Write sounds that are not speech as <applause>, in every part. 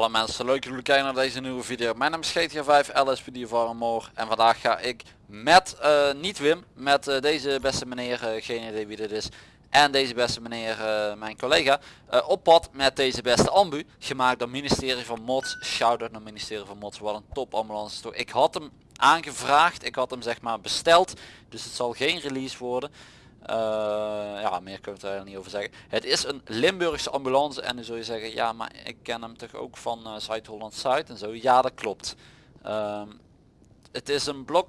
Hallo mensen, leuk jullie kijken naar deze nieuwe video. Mijn naam is GTA5 LSPD Moor en vandaag ga ik met, uh, niet Wim, met uh, deze beste meneer, uh, geen idee wie dit is, en deze beste meneer, mijn collega, op pad met deze beste ambu, gemaakt door ministerie van Mods. Shout-out naar ministerie van Mods, wat een top ambulance toch. Ik had hem aangevraagd, ik had hem zeg maar besteld, dus het zal geen release worden. Uh, ja, meer kunnen we er niet over zeggen. Het is een Limburgse ambulance en dan zul je zeggen, ja, maar ik ken hem toch ook van uh, Zuid-Holland-Zuid en zo. Ja, dat klopt. Uh, het is een blok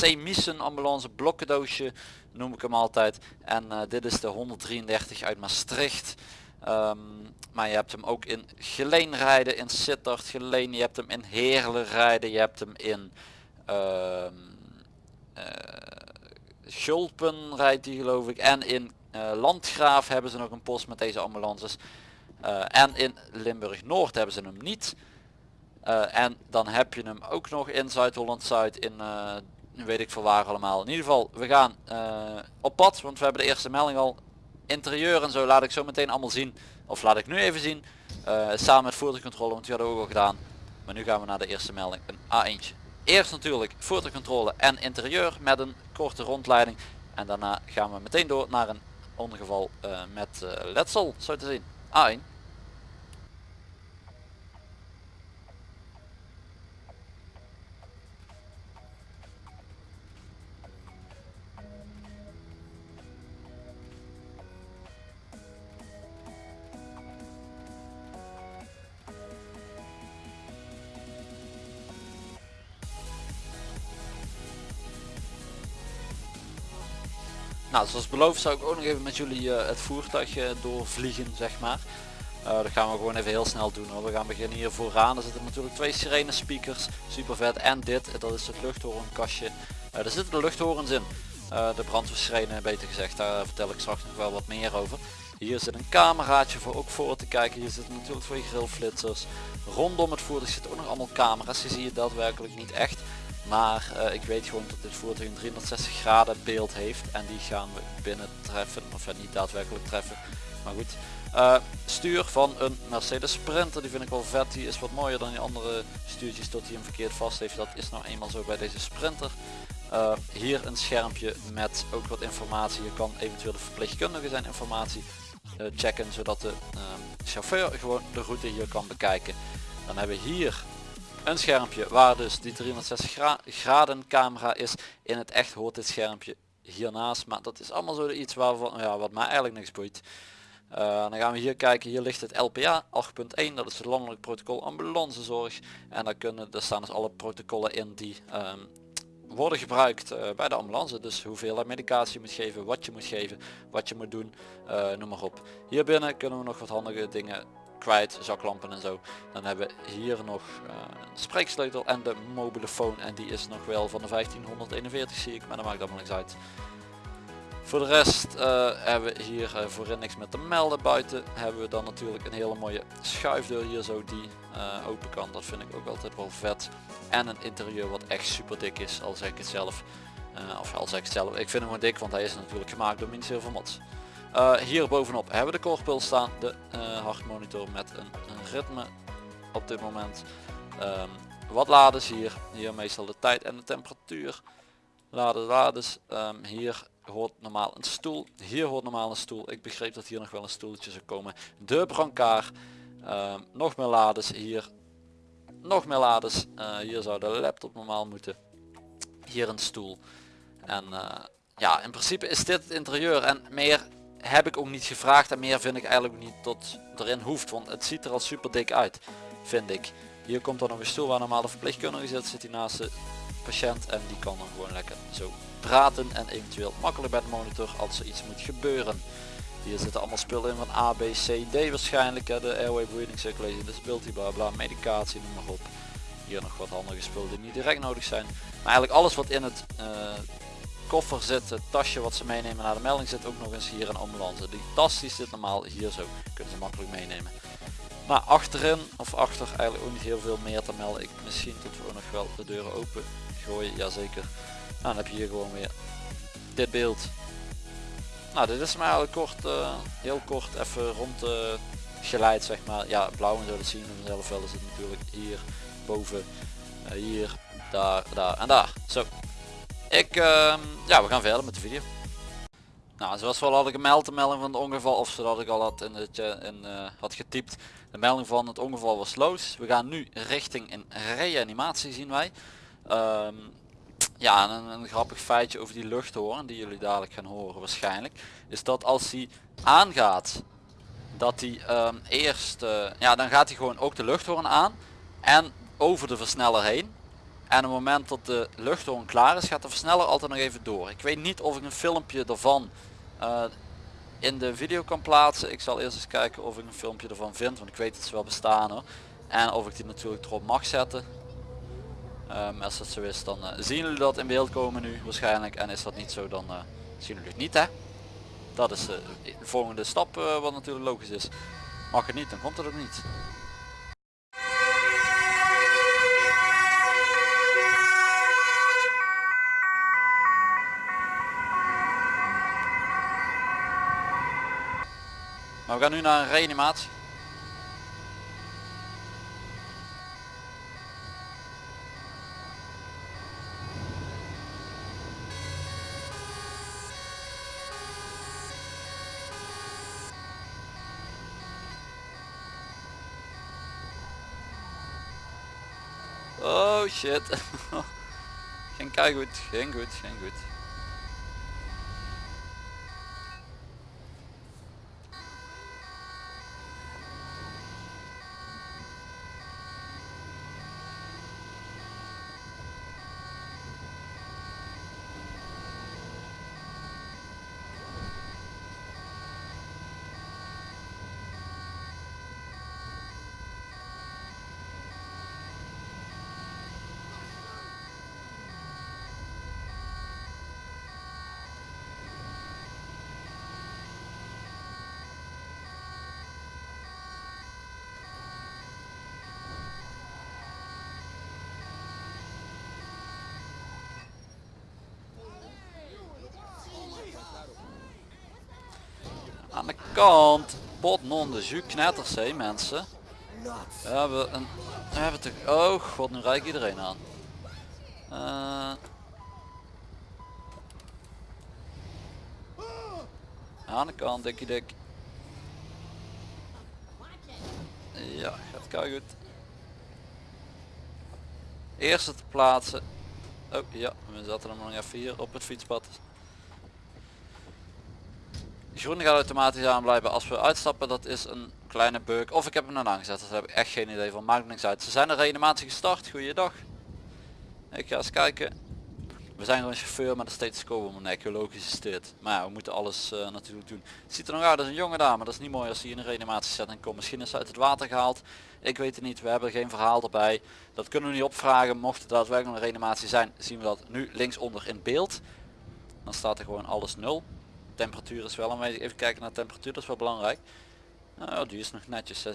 C-Mission ambulance blokkendoosje, noem ik hem altijd. En uh, dit is de 133 uit Maastricht. Um, maar je hebt hem ook in Geleen rijden, in Sittard Geleen, je hebt hem in Heerlen rijden, je hebt hem in... Uh, Schulpen rijdt die geloof ik. En in uh, Landgraaf hebben ze nog een post met deze ambulances. Uh, en in Limburg Noord hebben ze hem niet. Uh, en dan heb je hem ook nog in Zuid-Holland Zuid in weet ik voor waar allemaal. In ieder geval we gaan op pad want we hebben de eerste melding al. Interieur en zo laat ik zo meteen allemaal zien. Of laat ik nu even zien. samen met voertuigcontrole want die hadden we ook al gedaan. Maar nu gaan we naar de eerste melding. Een A1. Eerst natuurlijk voertuigcontrole en interieur met een korte rondleiding. En daarna gaan we meteen door naar een ongeval uh, met uh, letsel, zo te zien. A1. Nou, zoals beloofd zou ik ook nog even met jullie uh, het voertuig doorvliegen, zeg maar. Uh, dat gaan we gewoon even heel snel doen hoor. We gaan beginnen hier vooraan. Er zitten natuurlijk twee sirene speakers, super vet. En dit, dat is het luchthorenkastje. er zitten de luchthorens in. de brandweersirene beter gezegd, daar vertel ik straks nog wel wat meer over. Hier zit een cameraatje voor ook voor te kijken. Hier zitten natuurlijk twee grillflitsers. Rondom het voertuig zitten ook nog allemaal camera's. Die zie je daadwerkelijk niet echt. Maar uh, ik weet gewoon dat dit voertuig een 360 graden beeld heeft. En die gaan we binnen treffen. Of ja, niet daadwerkelijk treffen. Maar goed. Uh, stuur van een Mercedes Sprinter. Die vind ik wel vet. Die is wat mooier dan die andere stuurtjes tot hij hem verkeerd vast heeft. Dat is nou eenmaal zo bij deze Sprinter. Hier een schermpje met ook wat informatie. Je kan eventueel de verpleegkundige zijn informatie checken. Zodat de chauffeur gewoon de route hier kan bekijken. Dan hebben we hier een schermpje waar dus die 360 graden camera is. In het echt hoort dit schermpje hiernaast. Maar dat is allemaal zo iets waarvan, ja, wat mij eigenlijk niks boeit. Uh, dan gaan we hier kijken. Hier ligt het LPA 8.1. Dat is het landelijk protocol ambulancezorg. En daar, kunnen, daar staan dus alle protocollen in die um, worden gebruikt uh, bij de ambulance. Dus hoeveel medicatie moet geven, wat je moet geven, wat je moet doen, uh, noem maar op. Hier binnen kunnen we nog wat handige dingen kwijt, zaklampen en zo. Dan hebben we hier nog uh, spreeksleutel en de mobiele phone en die is nog wel van de 1541 zie ik, maar dat maakt allemaal niks uit. Voor de rest uh, hebben we hier uh, voorin niks met te melden. Buiten hebben we dan natuurlijk een hele mooie schuifdeur hier zo die open kan. Dat vind ik ook altijd wel vet. En een interieur wat echt super dik is, al zeg ik het zelf. of al zeg ik het zelf. Ik vind hem gewoon dik, want hij is natuurlijk gemaakt door Ministerie van Mods. Uh, hier bovenop hebben we de korpuls staan, de uh, hartmonitor met een, een, ritme op dit moment. Um, wat laders hier, hier meestal de tijd en de temperatuur. Laden, laders, um, hier hoort normaal een stoel, hier hoort normaal een stoel. Ik begreep dat hier nog wel een stoeltje zou komen. De brancard, um, nog meer laders hier, nog meer laders. Uh, hier zou de laptop normaal moeten. Hier een stoel. En ja, in principe is dit het interieur en meer heb ik ook niet gevraagd en meer vind ik eigenlijk niet tot erin hoeft. Want het ziet er al super dik uit, vind ik. Hier komt dan nog een stoel waar normaal de verpleegkundige zit. Zit hij naast de patiënt en die kan dan gewoon lekker zo praten. En eventueel makkelijk bij de monitor als er iets moet gebeuren. Hier zitten allemaal spullen in van A, B, C, D waarschijnlijk. Hè, de airway breathing circulation, de disability, bla bla, medicatie, noem maar op. Hier nog wat handige spullen die niet direct nodig zijn. Maar eigenlijk alles wat in het uh, koffer zit, het tasje wat ze meenemen naar de melding zit ook nog eens hier een ambulance. Die tas die zit normaal hier zo, kunnen ze makkelijk meenemen. Maar achterin of achter eigenlijk ook niet heel veel meer te melden. Ik misschien tot we nog wel de deuren open gooien, jazeker. Nou, dan heb je hier gewoon weer dit beeld. Nou dit is maar kort, uh, heel kort even rond de geleid zeg maar. Ja blauw en zo dat zien we vanzelf wel is het natuurlijk hier boven, uh, hier, daar, daar en daar. Zo. Ik, uh, ja we gaan verder met de video. Nou, zoals we al hadden gemeld de melding van het ongeval, of zodat ik al had, in het, in, uh, had getypt, de melding van het ongeval was loos. We gaan nu richting een reanimatie zien wij. Um, ja, een, grappig feitje over die luchthoorn, die jullie dadelijk gaan horen waarschijnlijk, is dat als hij aangaat, dat hij um, eerst, uh, ja dan gaat hij gewoon ook de luchthoorn aan en over de versneller heen. En op het moment dat de luchthoorn klaar is, gaat de versneller altijd nog even door. Ik weet niet of ik een filmpje ervan uh, in de video kan plaatsen. Ik zal eerst eens kijken of ik een filmpje ervan vind, want ik weet dat ze wel bestaan hoor. En of ik die natuurlijk erop mag zetten. Um, als dat zo is dan uh, zien jullie dat in beeld komen nu waarschijnlijk. En is dat niet zo dan uh, zien jullie het niet hè. Dat is de volgende stap wat natuurlijk logisch is. Mag het niet, dan komt het ook niet. Maar we gaan nu naar een reanimatie. Oh shit. <laughs> geen kei goed, geen goed, geen goed. Aan de kant. Pot non de jus knetters hé mensen. We hebben een... We hebben toch... Oh god, nu rijk iedereen aan. Uh, aan de kant, dikkie dik. Ja, gaat kei goed. Eerste te plaatsen. Oh ja, we zaten hem nog even hier op het fietspad. Groene gaat automatisch aan blijven als we uitstappen. Dat is een kleine bug. Of ik heb hem dan aangezet. Dat heb ik echt geen idee van. Maakt niks uit. Ze zijn de reanimatie gestart. Goeiedag. Ik ga eens kijken. We zijn gewoon chauffeur met een stethoscoop om mijn nek. Logisch is dit. Maar ja, we moeten alles uh, natuurlijk doen. Het ziet er nog uit als een jonge dame. Dat is niet mooi als hij in een reanimatiesetting komt. Misschien is ze uit het water gehaald. Ik weet het niet. We hebben geen verhaal erbij. Dat kunnen we niet opvragen. Mocht het daadwerkelijk een reanimatie zijn, zien we dat nu linksonder in beeld. Dan staat er gewoon alles nul temperatuur is wel aanwezig. Even kijken naar temperatuur, dat is wel belangrijk. Nou, die is nog netjes 36,4.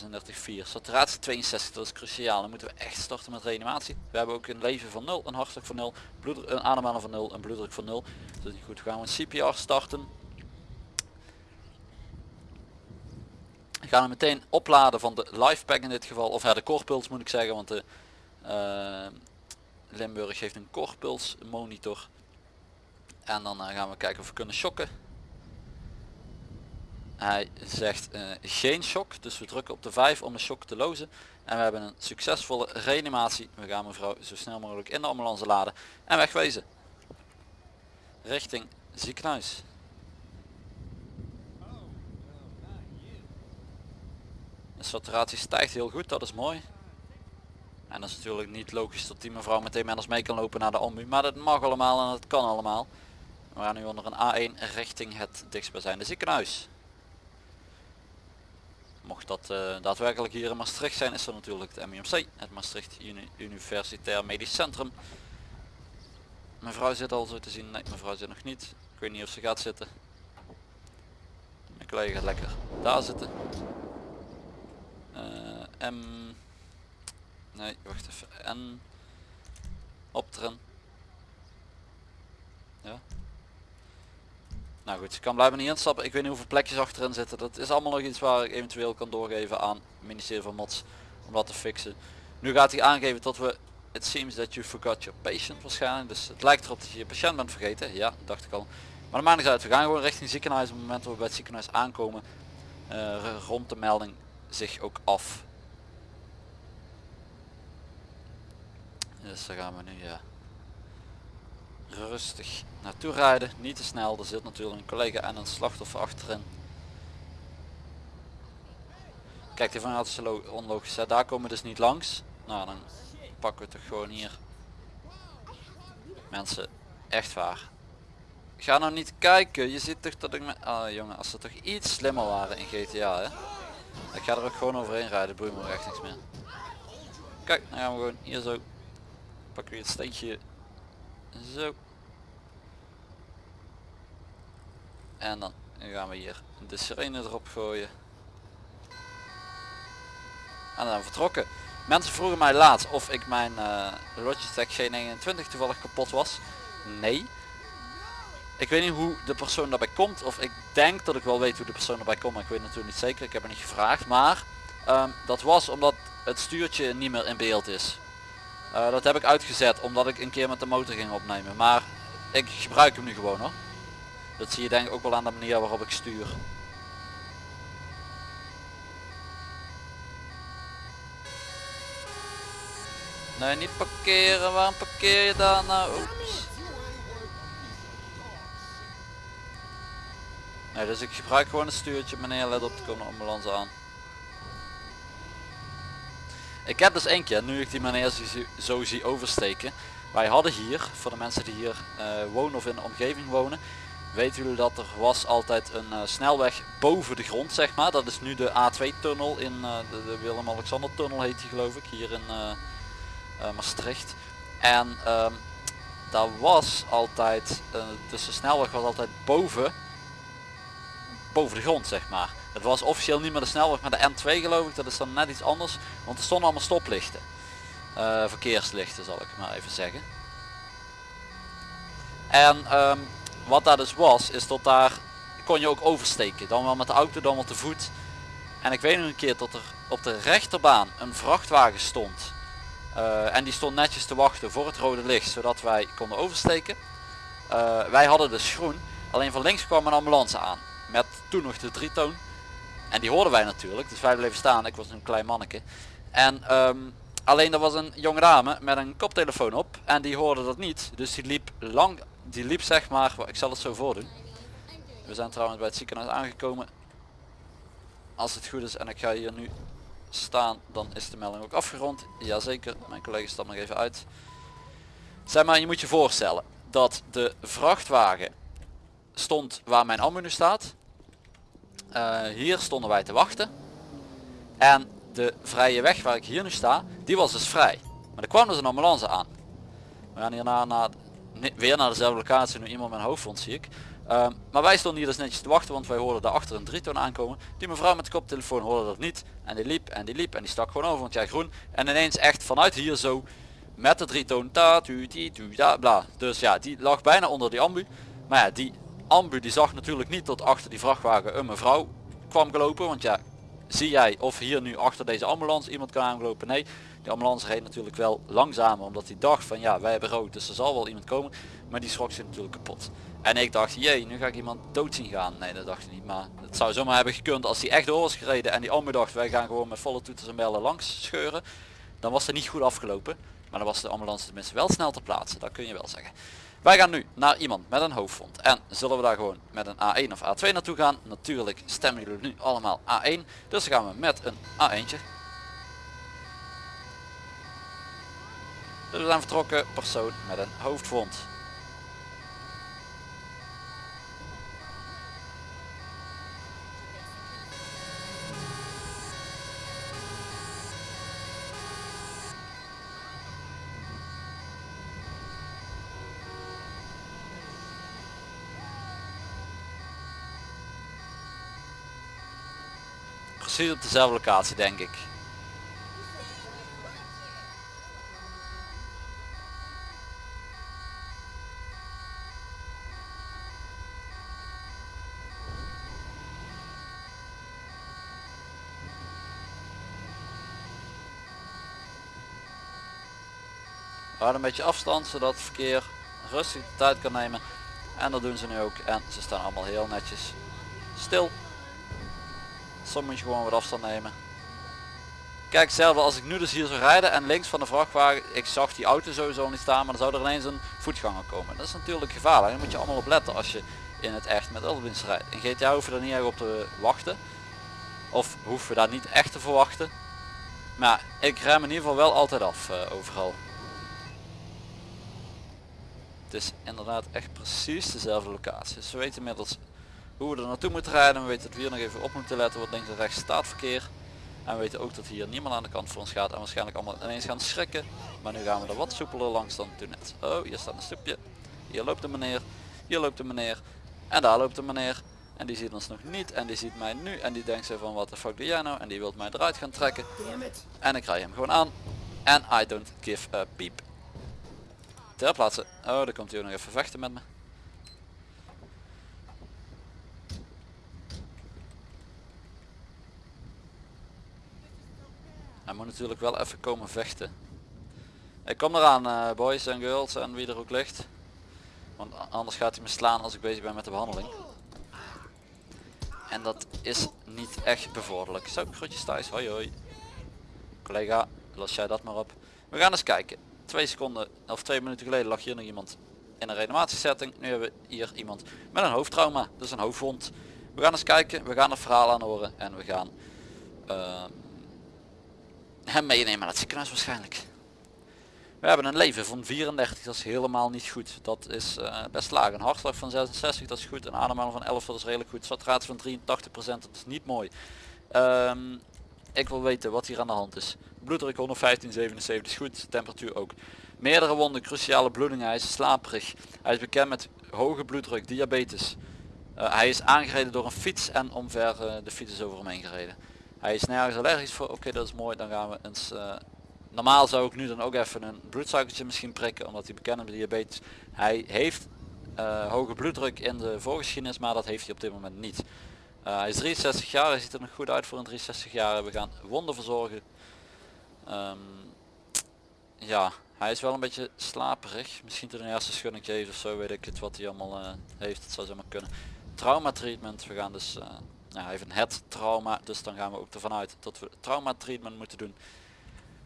Saturatie 62, dat is cruciaal. Dan moeten we echt starten met reanimatie. We hebben ook een leven van 0, een hartslag van 0, bloed, een ademhaling van 0, een bloeddruk van 0. Dat is niet goed. We gaan we een CPR starten. We gaan hem meteen opladen van de pack in dit geval. Of ja, de korpuls moet ik zeggen, want de uh, Limburg heeft een korpuls monitor. En dan uh, gaan we kijken of we kunnen shocken. Hij zegt uh, geen shock, dus we drukken op de 5 om de shock te lozen. En we hebben een succesvolle reanimatie. We gaan mevrouw zo snel mogelijk in de ambulance laden en wegwezen. Richting ziekenhuis. De saturatie stijgt heel goed, dat is mooi. En dat is natuurlijk niet logisch dat die mevrouw meteen met ons mee kan lopen naar de ambu. Maar dat mag allemaal en dat kan allemaal. We gaan nu onder een A1 richting het dichtstbijzijnde ziekenhuis. Mocht dat uh, daadwerkelijk hier in Maastricht zijn, is er natuurlijk het MUMC, het Maastricht Uni Universitair Medisch Centrum. Mevrouw zit al zo te zien, nee mevrouw zit nog niet. Ik weet niet of ze gaat zitten. Mijn collega gaat lekker daar zitten. Uh, M... Nee, wacht even. N... Opteren. Ja. Nou goed, ik kan blijven niet instappen. Ik weet niet hoeveel plekjes achterin zitten. Dat is allemaal nog iets waar ik eventueel kan doorgeven aan het ministerie van Mods om dat te fixen. Nu gaat hij aangeven dat we it seems that you forgot your patient waarschijnlijk. Dus het lijkt erop dat je je patiënt bent vergeten. Ja, dacht ik al. Maar de niet uit. We gaan gewoon richting ziekenhuis. Op het moment dat we bij het ziekenhuis aankomen, uh, rond de melding zich ook af. Dus daar gaan we nu ja, rustig naartoe rijden. Niet te snel. Er zit natuurlijk een collega en een slachtoffer achterin. Kijk, die van is onlogisch. Daar komen we dus niet langs. Nou, dan pakken we toch gewoon hier. Mensen, echt waar. Ga nou niet kijken. Je ziet toch dat ik met... Ah jongen, als ze toch iets slimmer waren in GTA hè. Ik ga er ook gewoon overheen rijden. Boeit me echt niks meer. Kijk, dan gaan we gewoon hier zo. Pakken we het steentje. Zo. En dan gaan we hier de sirene erop gooien. En dan vertrokken. Mensen vroegen mij laatst of ik mijn uh, Logitech G29 toevallig kapot was. Nee. Ik weet niet hoe de persoon daarbij komt. Of ik denk dat ik wel weet hoe de persoon erbij komt. Maar ik weet natuurlijk niet zeker. Ik heb het niet gevraagd. Maar um, dat was omdat het stuurtje niet meer in beeld is. Uh, dat heb ik uitgezet omdat ik een keer met de motor ging opnemen. Maar ik gebruik hem nu gewoon hoor. Dat zie je denk ik ook wel aan de manier waarop ik stuur. Nee, niet parkeren. Waarom parkeer je daar nou? Oeps. Nee, dus ik gebruik gewoon een stuurtje. Meneer, let op, de komt een ambulance aan. Ik heb dus één keer, nu ik die meneer zo zie oversteken. Wij hadden hier, voor de mensen die hier uh, wonen of in de omgeving wonen, weten jullie dat er was altijd een uh, snelweg boven de grond zeg maar. Dat is nu de A2 tunnel in uh, de, de Willem-Alexander tunnel heet die geloof ik, hier in Maastricht. En um, daar was altijd, dus de snelweg was altijd boven boven de grond zeg maar. Het was officieel niet meer de snelweg maar de N2 geloof ik, dat is dan net iets anders. Want er stonden allemaal stoplichten. Uh, verkeerslichten zal ik maar even zeggen. En um, wat daar dus was, is dat daar kon je ook oversteken. Dan wel met de auto, dan wel te voet. En ik weet nog een keer dat er op de rechterbaan een vrachtwagen stond. Uh, en die stond netjes te wachten voor het rode licht, zodat wij konden oversteken. Uh, wij hadden dus groen, alleen van links kwam een ambulance aan met toen nog de dritoon. En die hoorden wij natuurlijk, dus wij bleven staan. Ik was een klein manneke. En um, alleen er was een jonge dame met een koptelefoon op en die hoorde dat niet. Dus die liep lang, die liep zeg maar, ik zal het zo voordoen. We zijn trouwens bij het ziekenhuis aangekomen. Als het goed is en ik ga hier nu staan, dan is de melding ook afgerond. Jazeker, mijn collega stapt nog even uit. Zeg maar, je moet je voorstellen dat de vrachtwagen stond waar mijn ambu nu staat. Uh, hier stonden wij te wachten. En de vrije weg waar ik hier nu sta, die was dus vrij. Maar er kwam dus een ambulance aan. We gaan hierna naar, weer naar dezelfde locatie, nu iemand met een hoofdwond zie ik. Uh, maar wij stonden hier dus netjes te wachten, want wij hoorden daarachter een dritoon aankomen. Die mevrouw met de koptelefoon hoorde dat niet. En die liep en die liep en die stak gewoon over, want jij groen. En ineens echt vanuit hier zo, met de dritoon, ta, tu, ti, tu, da, bla. Dus ja, die lag bijna onder die ambu. Maar ja, die ambu die zag natuurlijk niet tot achter die vrachtwagen een mevrouw kwam gelopen. Want ja, zie jij of hier nu achter deze ambulance iemand kan aangelopen? Nee, de ambulance reed natuurlijk wel langzamer. Omdat hij dacht van ja, wij hebben rood, dus er zal wel iemand komen. Maar die schrok zich natuurlijk kapot. En ik dacht, jee, nu ga ik iemand dood zien gaan. Nee, dat dacht ik niet. Maar het zou zomaar hebben gekund als hij echt door was gereden. En die ambu dacht, wij gaan gewoon met volle toeters en bellen langs scheuren. Dan was het niet goed afgelopen. Maar dan was de ambulance tenminste wel snel te plaatsen. Dat kun je wel zeggen. Wij gaan nu naar iemand met een hoofdwond. En zullen we daar gewoon met een A1 of A2 naartoe gaan? Natuurlijk stemmen jullie nu allemaal A1. Dus gaan we met een A1'tje. Dus we zijn vertrokken persoon met een hoofdwond. op dezelfde locatie denk ik. Houd een beetje afstand zodat het verkeer rustig de tijd kan nemen. En dat doen ze nu ook en ze staan allemaal heel netjes stil. Soms moet je gewoon wat afstand nemen. Kijk zelf als ik nu dus hier zou rijden en links van de vrachtwagen, ik zag die auto sowieso niet staan, maar dan zou er ineens een voetganger komen. Dat is natuurlijk gevaarlijk. Daar moet je allemaal op letten als je in het echt met autodienst rijdt. In GTA hoeven we er niet echt op te wachten. Of hoeven we daar niet echt te verwachten. Maar ik rem in ieder geval wel altijd af uh, overal. Het is inderdaad echt precies dezelfde locatie. We weten inmiddels hoe we er naartoe moeten rijden. We weten dat we hier nog even op moeten letten wat links en rechts staat verkeer. En we weten ook dat hier niemand aan de kant voor ons gaat en waarschijnlijk allemaal ineens gaan schrikken. Maar nu gaan we er wat soepeler langs dan toen net. Oh, hier staat een stoepje. Hier loopt de meneer. Hier loopt de meneer. En daar loopt de meneer. En die ziet ons nog niet. En die ziet mij nu. En die denkt zo van wat de fuck doe jij nou? En die wil mij eruit gaan trekken. En ik rij hem gewoon aan. En I don't give a peep. Ter plaatse. Oh, daar komt hij ook nog even vechten met me. Hij moet natuurlijk wel even komen vechten. Ik kom eraan uh, boys en girls en wie er ook ligt. Want anders gaat hij me slaan als ik bezig ben met de behandeling. En dat is niet echt bevorderlijk. Zo, groetjes thuis. Hoi hoi. Collega, los jij dat maar op. We gaan eens kijken. Twee seconden of twee minuten geleden lag hier nog iemand in een reanimatiesetting. Nu hebben we hier iemand met een hoofdtrauma. Dus een hoofdwond. We gaan eens kijken. We gaan het verhaal aan horen. En we gaan uh, hem meenemen naar het ziekenhuis waarschijnlijk. We hebben een leven van 34, dat is helemaal niet goed. Dat is uh, best laag. Een hartslag van 66, dat is goed. Een ademhaling van 11, dat is redelijk goed. Saturatie van 83%, dat is niet mooi. Um, ik wil weten wat hier aan de hand is. Bloeddruk 115, 77 is goed. Temperatuur ook. Meerdere wonden, cruciale bloedingen. Hij is slaperig. Hij is bekend met hoge bloeddruk, diabetes. Uh, hij is aangereden door een fiets en omver uh, de fiets is over hem heen gereden. Hij is nergens allergisch voor. Oké, dat is mooi. Dan gaan we eens... Uh, normaal zou ik nu dan ook even een bloedsuikertje misschien prikken. Omdat hij bekend met diabetes. Hij heeft uh, hoge bloeddruk in de voorgeschiedenis. Maar dat heeft hij op dit moment niet. Uh, hij is 63 jaar. Hij ziet er nog goed uit voor een 63 jaar. We gaan wonden verzorgen. Um, ja, hij is wel een beetje slaperig. Misschien tot een eerste schuddingje heeft of zo. Weet ik het wat hij allemaal heeft. Het zou zomaar kunnen. Trauma treatment. We gaan dus nou, even het trauma, dus dan gaan we ook ervan uit dat we trauma treatment moeten doen.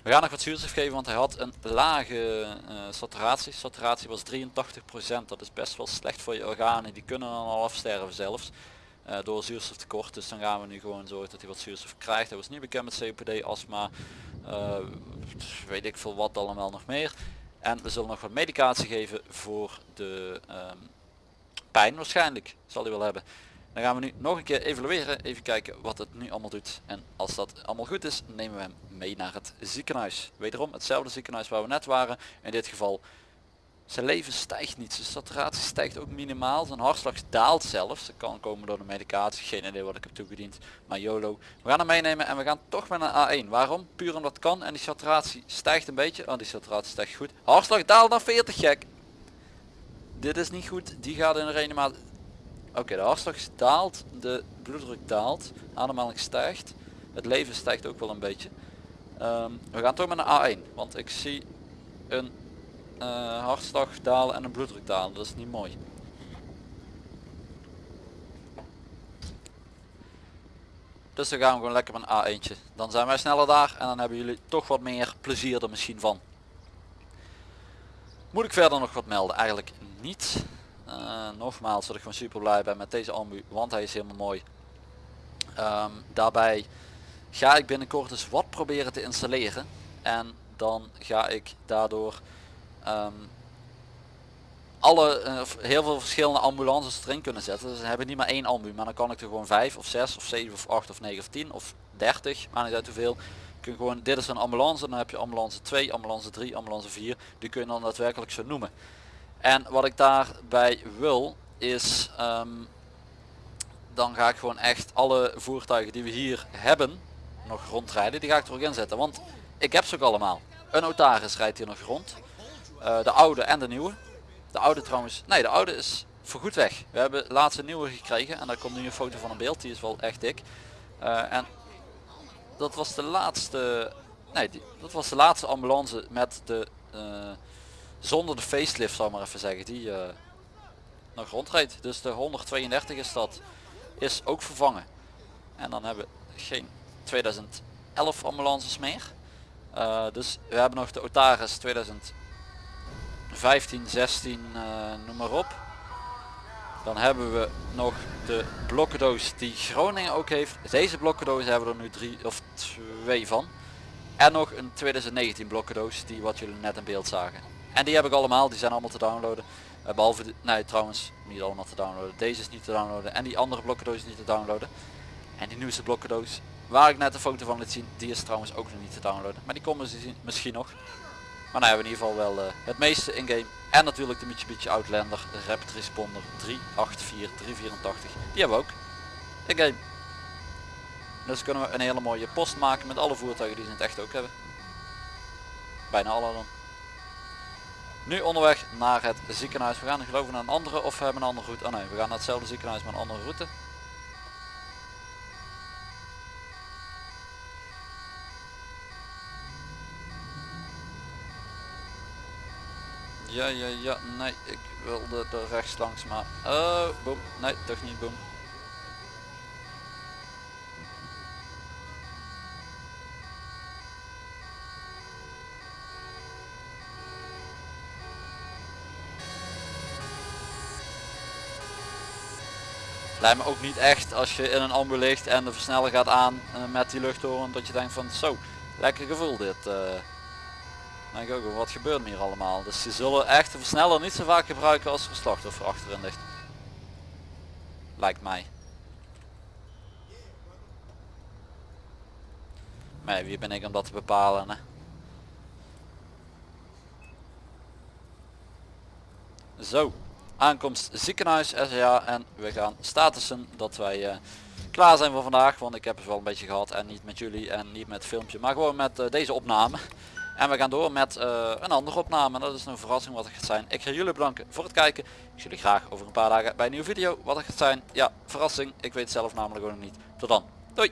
We gaan nog wat zuurstof geven, want hij had een lage uh, saturatie. Saturatie was 83%, dat is best wel slecht voor je organen. Die kunnen dan al afsterven zelfs uh, door zuurstoftekort. Dus dan gaan we nu gewoon zorgen dat hij wat zuurstof krijgt. Hij was niet bekend met COPD, astma, uh, weet ik veel wat allemaal nog meer. En we zullen nog wat medicatie geven voor de um, pijn waarschijnlijk, zal hij wel hebben. Dan gaan we nu nog een keer evalueren, even kijken wat het nu allemaal doet. En als dat allemaal goed is, nemen we hem mee naar het ziekenhuis. Wederom hetzelfde ziekenhuis waar we net waren. In dit geval, zijn leven stijgt niet. Zijn saturatie stijgt ook minimaal. Zijn hartslag daalt zelfs. Dat kan komen door de medicatie. Geen idee wat ik heb toegediend. Maar YOLO. We gaan hem meenemen en we gaan toch met een A1. Waarom? Puur omdat kan. En die saturatie stijgt een beetje. Oh, die saturatie stijgt goed. Hartslag daalt naar 40, gek. Dit is niet goed. Die gaat in de reanimatie Oké, de hartslag daalt, de bloeddruk daalt, ademhaling stijgt, het leven stijgt ook wel een beetje. Um, we gaan toch met een A1, want ik zie een uh, hartslag dalen en een bloeddruk dalen, dat is niet mooi. Dus dan gaan we gewoon lekker met een A1'tje. Dan zijn wij sneller daar en dan hebben jullie toch wat meer plezier er misschien van. Moet ik verder nog wat melden? Eigenlijk niet. Uh, nogmaals dat ik gewoon super blij ben met deze ambu, want hij is helemaal mooi. Um, daarbij ga ik binnenkort dus wat proberen te installeren. En dan ga ik daardoor um, alle, uh, heel veel verschillende ambulances erin kunnen zetten. Dus we hebben niet maar één ambu, maar dan kan ik er gewoon 5 of 6 of 7 of 8 of 9 of 10 of 30, maar niet uit hoeveel. Kun gewoon, dit is een ambulance, dan heb je ambulance 2, ambulance 3, ambulance 4. Die kun je dan daadwerkelijk zo noemen. En wat ik daarbij wil is, um, dan ga ik gewoon echt alle voertuigen die we hier hebben nog rondrijden, die ga ik er ook inzetten. Want ik heb ze ook allemaal. Een notaris rijdt hier nog rond. Uh, de oude en de nieuwe. De oude trouwens, nee de oude is voorgoed weg. We hebben laatst een nieuwe gekregen en daar komt nu een foto van een beeld, die is wel echt dik. Uh, en dat was de laatste, nee die, dat was de laatste ambulance met de... Uh, zonder de facelift zal ik maar even zeggen, die eh, nog rondrijdt. Dus de 132 is dat, is ook vervangen. En dan hebben we geen 2011 ambulances meer. Uh, dus we hebben nog de Otaris 2015, 16, uh, noem maar op. Dan hebben we nog de blokkendoos die Groningen ook heeft. Deze blokkendoos hebben we er nu drie of twee van. En nog een 2019 blokkendoos die wat jullie net in beeld zagen. En die heb ik allemaal, die zijn allemaal te downloaden. Uh, behalve, de, nee trouwens niet allemaal te downloaden. Deze is niet te downloaden en die andere blokkendoos is niet te downloaden. En die nieuwste blokkendoos waar ik net een foto van liet zien, die is trouwens ook nog niet te downloaden. Maar die komen ze misschien nog. Maar nou hebben we in ieder geval wel uh, het meeste in game. En natuurlijk de Mitsubishi Outlander Rapid Responder 384 384. Die hebben we ook in game. Dus kunnen we een hele mooie post maken met alle voertuigen die ze in het echt ook hebben. Bijna alle dan. Nu onderweg naar het ziekenhuis. We gaan geloof ik naar een andere of we hebben een andere route. Oh nee, we gaan naar hetzelfde ziekenhuis maar een andere route. Ja, ja, ja, nee, ik wilde er rechts langs, maar... Oh, boom, nee, toch niet boom. Lijkt me ook niet echt als je in een ambu ligt en de versneller gaat aan uh, met die luchthoren dat je denkt van zo, lekker gevoel dit. Uh, denk ik ook, wat gebeurt hier allemaal? Dus ze zullen echt de versneller niet zo vaak gebruiken als er een slachtoffer achterin ligt. Lijkt mij. Maar wie ben ik om dat te bepalen hè? Zo, aankomst ziekenhuis SCA en we gaan statussen dat wij uh, klaar zijn voor vandaag. Want ik heb het wel een beetje gehad en niet met jullie en niet met filmpje, maar gewoon met uh, deze opname. En we gaan door met uh, een andere opname. Dat is een verrassing wat het gaat zijn. Ik ga jullie bedanken voor het kijken. Ik zie jullie graag over een paar dagen bij een nieuwe video. Wat het gaat zijn. Ja, verrassing. Ik weet zelf namelijk ook nog niet. Tot dan. Doei.